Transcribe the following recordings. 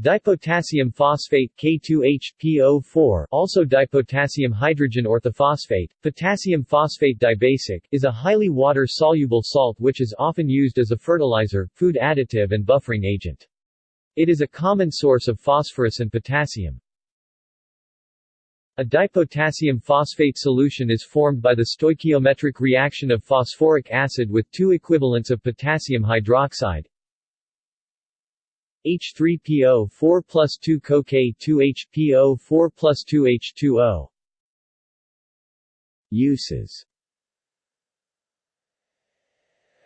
Dipotassium phosphate K2H-PO4 also dipotassium hydrogen orthophosphate, potassium phosphate dibasic is a highly water-soluble salt which is often used as a fertilizer, food additive and buffering agent. It is a common source of phosphorus and potassium. A dipotassium phosphate solution is formed by the stoichiometric reaction of phosphoric acid with two equivalents of potassium hydroxide H3PO 4 plus 2 CoK 2HPO 4 plus 2 H2O Uses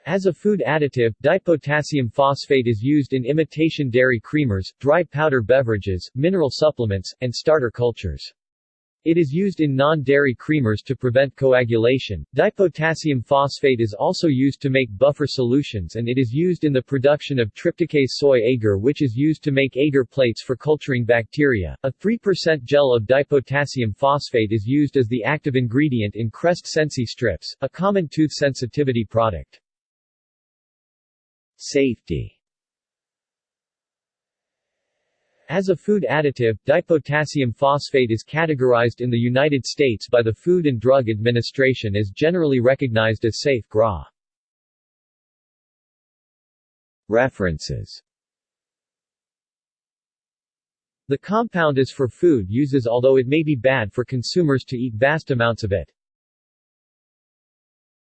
As a food additive, dipotassium phosphate is used in imitation dairy creamers, dry powder beverages, mineral supplements, and starter cultures. It is used in non-dairy creamers to prevent coagulation. Dipotassium phosphate is also used to make buffer solutions and it is used in the production of trypticase soy agar which is used to make agar plates for culturing bacteria. A 3% gel of dipotassium phosphate is used as the active ingredient in Crest Sensi strips, a common tooth sensitivity product. Safety As a food additive, dipotassium phosphate is categorized in the United States by the Food and Drug Administration as generally recognized as safe GRAS. References The compound is for food uses although it may be bad for consumers to eat vast amounts of it.